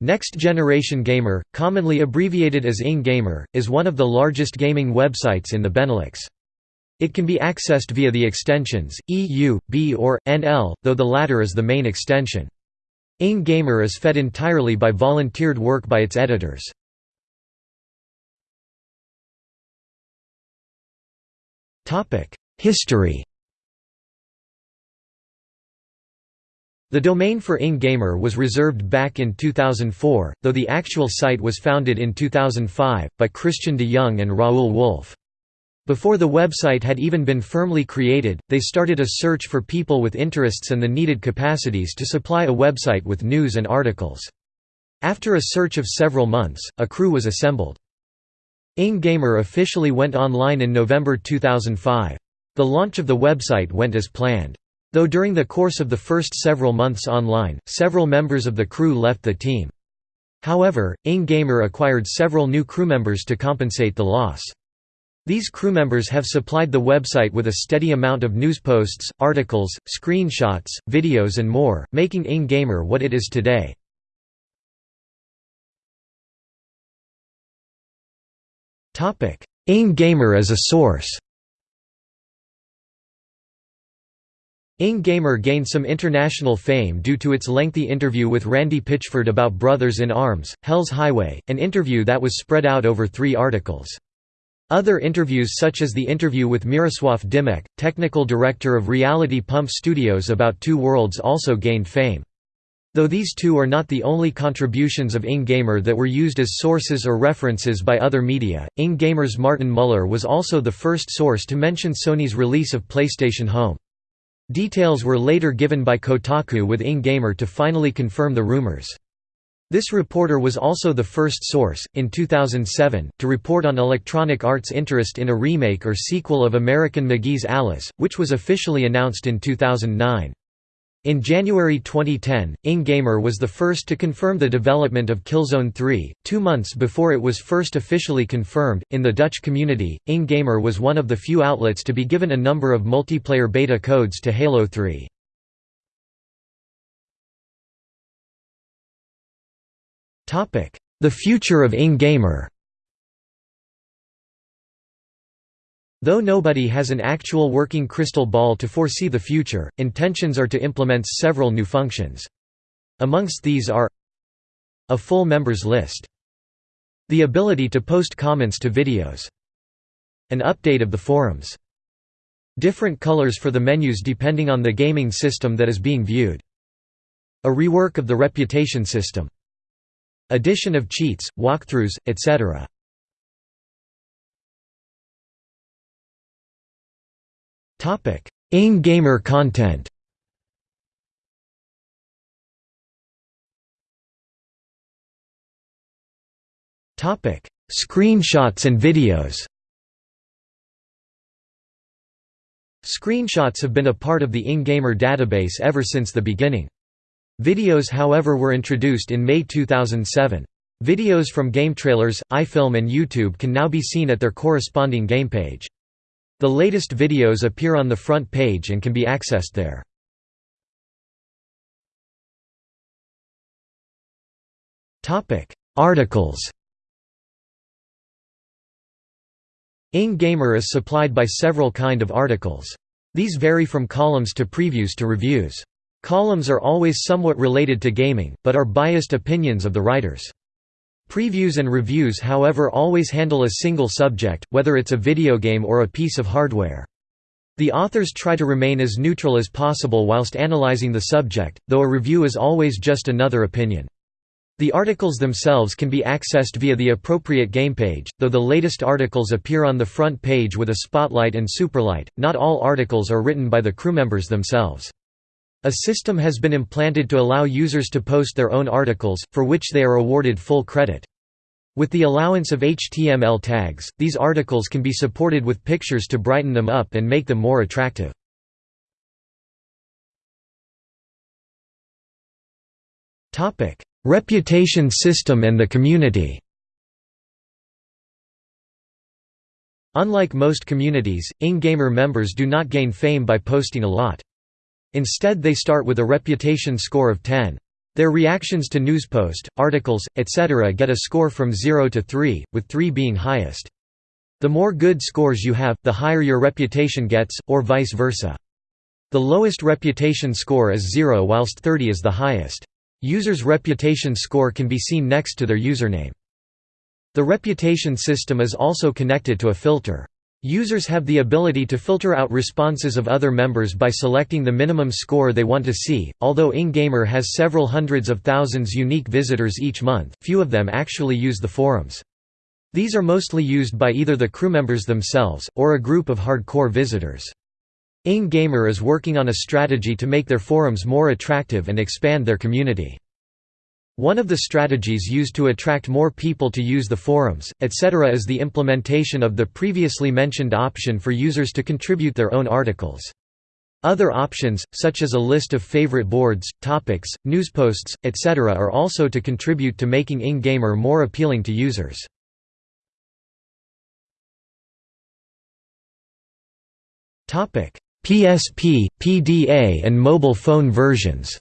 Next Generation Gamer, commonly abbreviated as ING Gamer, is one of the largest gaming websites in the Benelux. It can be accessed via the extensions, EU, B or, NL, though the latter is the main extension. ING Gamer is fed entirely by volunteered work by its editors. History The domain for InGamer was reserved back in 2004, though the actual site was founded in 2005, by Christian de Jong and Raoul Wolf. Before the website had even been firmly created, they started a search for people with interests and the needed capacities to supply a website with news and articles. After a search of several months, a crew was assembled. InGamer officially went online in November 2005. The launch of the website went as planned. Though during the course of the first several months online, several members of the crew left the team. However, InGamer acquired several new crew members to compensate the loss. These crew members have supplied the website with a steady amount of news posts, articles, screenshots, videos and more, making InGamer what it is today. ING Gamer as a source ING Gamer gained some international fame due to its lengthy interview with Randy Pitchford about Brothers in Arms, Hell's Highway, an interview that was spread out over three articles. Other interviews such as the interview with Miroslav Dimek, technical director of Reality Pump Studios about Two Worlds also gained fame. Though these two are not the only contributions of ING Gamer that were used as sources or references by other media, ING Gamer's Martin Muller was also the first source to mention Sony's release of PlayStation Home. Details were later given by Kotaku with ING Gamer to finally confirm the rumors. This reporter was also the first source, in 2007, to report on Electronic Arts' interest in a remake or sequel of American McGee's Alice, which was officially announced in 2009. In January 2010, ING Gamer was the first to confirm the development of Killzone 3, two months before it was first officially confirmed. In the Dutch community, ING Gamer was one of the few outlets to be given a number of multiplayer beta codes to Halo 3. The future of ING Though nobody has an actual working crystal ball to foresee the future, intentions are to implement several new functions. Amongst these are a full members list, the ability to post comments to videos, an update of the forums, different colors for the menus depending on the gaming system that is being viewed, a rework of the reputation system, addition of cheats, walkthroughs, etc. Topic: ING Gamer content. Topic: Screenshots and videos. Screenshots have been a part of the InGamer database ever since the beginning. Videos however were introduced in May 2007. Videos from game trailers, iFilm and YouTube can now be seen at their corresponding game page. The latest videos appear on the front page and can be accessed there. Articles ING Gamer is supplied by several kind of articles. These vary from columns to previews to reviews. Columns are always somewhat related to gaming, but are biased opinions of the writers. Previews and reviews however always handle a single subject, whether it's a video game or a piece of hardware. The authors try to remain as neutral as possible whilst analyzing the subject, though a review is always just another opinion. The articles themselves can be accessed via the appropriate game page, though the latest articles appear on the front page with a spotlight and superlight. Not all articles are written by the crew members themselves. A system has been implanted to allow users to post their own articles, for which they are awarded full credit. With the allowance of HTML tags, these articles can be supported with pictures to brighten them up and make them more attractive. Reputation system and the community Unlike most communities, ING Gamer members do not gain fame by posting a lot. Instead they start with a reputation score of 10. Their reactions to newspost, articles, etc. get a score from 0 to 3, with 3 being highest. The more good scores you have, the higher your reputation gets, or vice versa. The lowest reputation score is 0 whilst 30 is the highest. Users' reputation score can be seen next to their username. The reputation system is also connected to a filter. Users have the ability to filter out responses of other members by selecting the minimum score they want to see. Although InGamer has several hundreds of thousands unique visitors each month, few of them actually use the forums. These are mostly used by either the crew members themselves, or a group of hardcore visitors. InGamer is working on a strategy to make their forums more attractive and expand their community. One of the strategies used to attract more people to use the forums, etc. is the implementation of the previously mentioned option for users to contribute their own articles. Other options, such as a list of favorite boards, topics, newsposts, etc. are also to contribute to making InGamer more appealing to users. PSP, PDA and mobile phone versions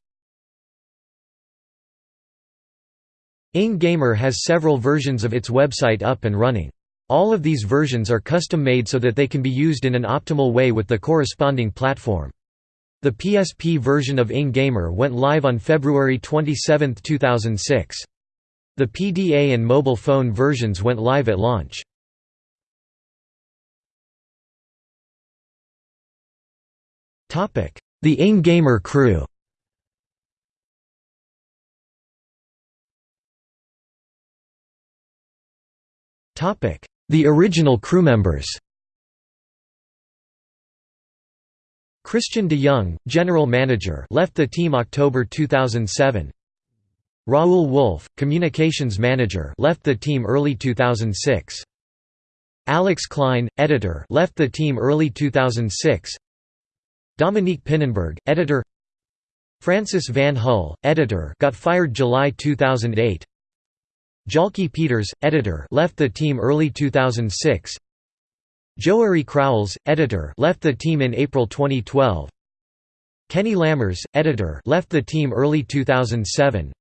InGamer has several versions of its website up and running. All of these versions are custom-made so that they can be used in an optimal way with the corresponding platform. The PSP version of InGamer went live on February 27, 2006. The PDA and mobile phone versions went live at launch. The InGamer crew The original crew members. Christian de Jong, general manager, left the team October 2007. Raoul Wolf, communications manager, left the team early 2006. Alex Klein, editor, left the team early 2006. Dominique Pinnenberg, editor. Francis Van Hull, editor, got fired July 2008. Jalke Peters, editor left the team early 2006 Joeri Crouwels, editor left the team in April 2012 Kenny Lammers, editor left the team early 2007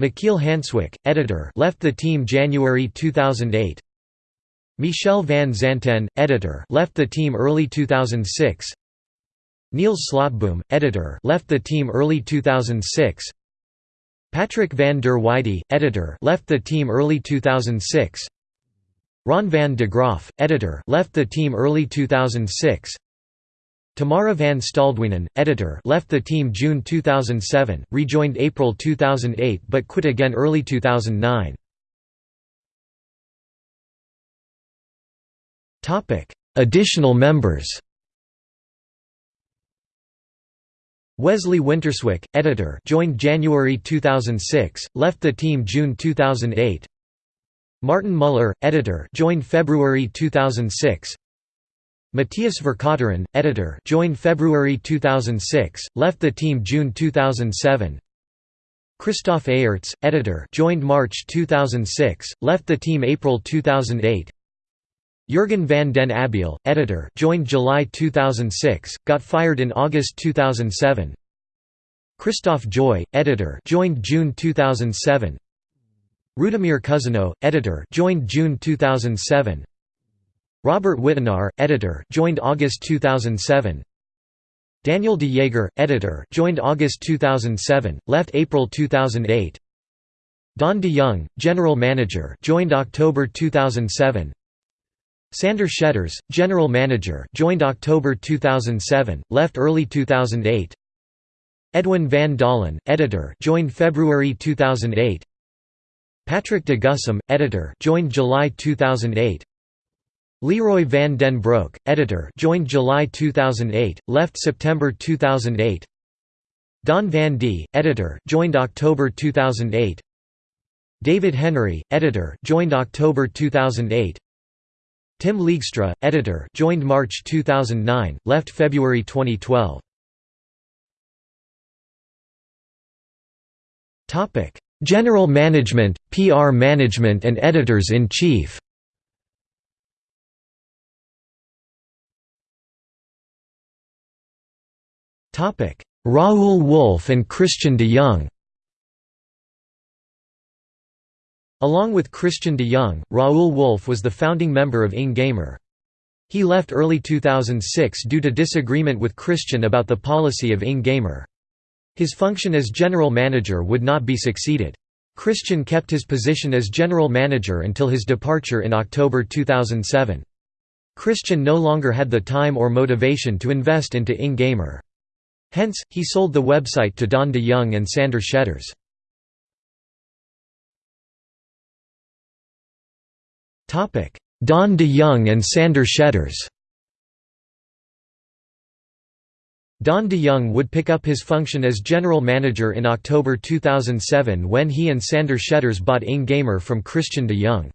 Michiel Hanswick, editor left the team January 2008 Michel van Zanten, editor left the team early 2006 Niels Slotboom, editor left the team early 2006 Patrick van der Weide, editor, left the team early 2006. Ron van de Graaff, editor, left the team early 2006. Tamara van Staldwienen, editor, left the team June 2007, rejoined April 2008 but quit again early 2009. Topic: Additional members. Wesley Winterswijk, editor joined January 2006, left the team June 2008 Martin Muller, editor joined February 2006 Matthias Vercauteren, editor joined February 2006, left the team June 2007 Christoph Eyerts, editor joined March 2006, left the team April 2008 Jurgen van den Abiel, editor joined July 2006, got fired in August 2007 Christoph Joy, editor joined June 2007 Rudimir Cousineau, editor joined June 2007 Robert Wittenaar, editor joined August 2007 Daniel de Jager, editor joined August 2007, left April 2008 Don de Jong, general manager joined October 2007 Sander Schetters, general manager, joined October 2007, left early 2008. Edwin van Dalen, editor, joined February 2008. Patrick de Gussum, editor, joined July 2008. Leroy van den Broek, editor, joined July 2008, left September 2008. Don van D, editor, joined October 2008. David Henry, editor, joined October 2008. Tim Leegstra, editor, joined March 2009, left February 2012. Topic: General Management, PR Management and Editors-in-Chief. Topic: Raoul Wolf and Christian de Jong. Along with Christian de Jong, Raoul Wolf was the founding member of InGamer. He left early 2006 due to disagreement with Christian about the policy of InGamer. His function as general manager would not be succeeded. Christian kept his position as general manager until his departure in October 2007. Christian no longer had the time or motivation to invest into InGamer. Hence, he sold the website to Don de Jong and Sander Schetters. Don de Jong and Sander Schetters Don de Jong would pick up his function as general manager in October 2007 when he and Sander Schetters bought InGamer from Christian de Jong.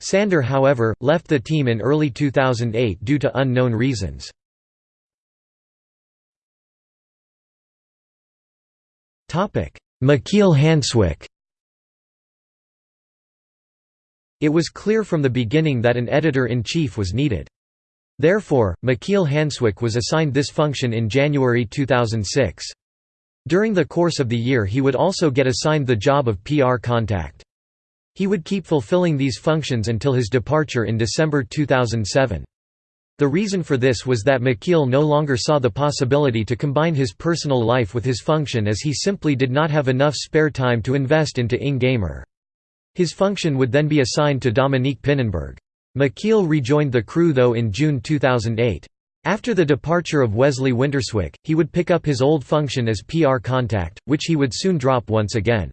Sander however, left the team in early 2008 due to unknown reasons. Michiel Hanswick It was clear from the beginning that an editor-in-chief was needed. Therefore, Michiel Hanswick was assigned this function in January 2006. During the course of the year he would also get assigned the job of PR contact. He would keep fulfilling these functions until his departure in December 2007. The reason for this was that Michiel no longer saw the possibility to combine his personal life with his function as he simply did not have enough spare time to invest into InGamer. His function would then be assigned to Dominique Pinnenberg. Michiel rejoined the crew though in June 2008. After the departure of Wesley Winterswijk, he would pick up his old function as PR contact, which he would soon drop once again.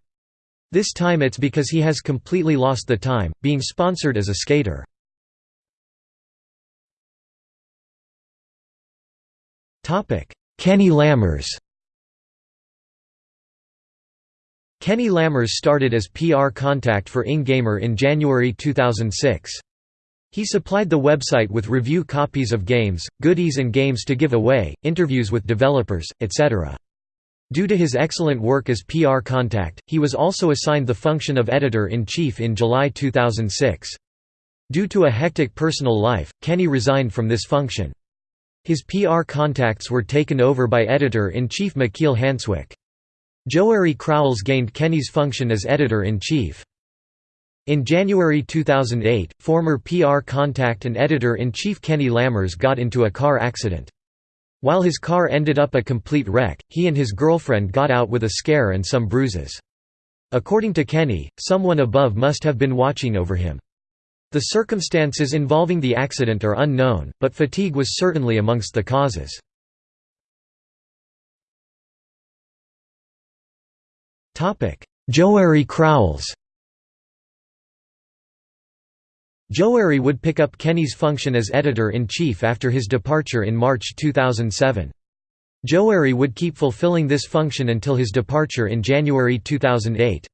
This time it's because he has completely lost the time, being sponsored as a skater. Kenny Lammers Kenny Lammers started as PR contact for InGamer in January 2006. He supplied the website with review copies of games, goodies and games to give away, interviews with developers, etc. Due to his excellent work as PR contact, he was also assigned the function of editor-in-chief in July 2006. Due to a hectic personal life, Kenny resigned from this function. His PR contacts were taken over by editor-in-chief Michiel Hanswick. Joeri Crouwels gained Kenny's function as editor-in-chief. In January 2008, former PR contact and editor-in-chief Kenny Lammers got into a car accident. While his car ended up a complete wreck, he and his girlfriend got out with a scare and some bruises. According to Kenny, someone above must have been watching over him. The circumstances involving the accident are unknown, but fatigue was certainly amongst the causes. Joeri Crouwels Joeri would pick up Kenny's function as editor-in-chief after his departure in March 2007. Joeri would keep fulfilling this function until his departure in January 2008.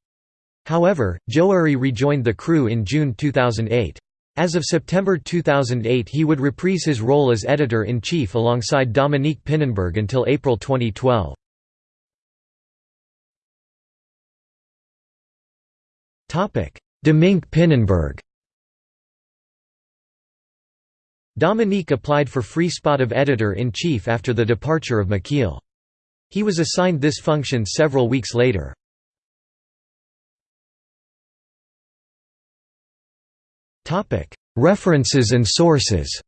However, Joeri rejoined the crew in June 2008. As of September 2008 he would reprise his role as editor-in-chief alongside Dominique Pinnenberg until April 2012. Dominique Pinnenberg Dominique applied for free spot of editor-in-chief after the departure of Michiel. He was assigned this function several weeks later. References and sources